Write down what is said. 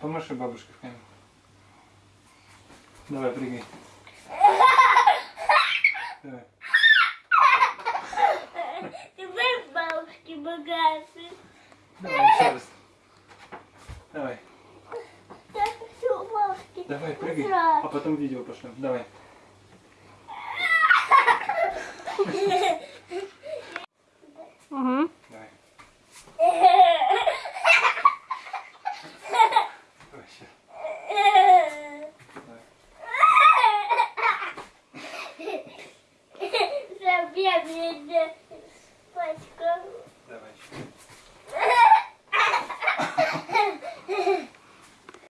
Помаши бабушке в камеру. Давай, прыгай. Давай. Теперь бабушки богатые. Давай, еще раз. Давай, давай, прыгай. А потом видео пошлем. Давай. Давай.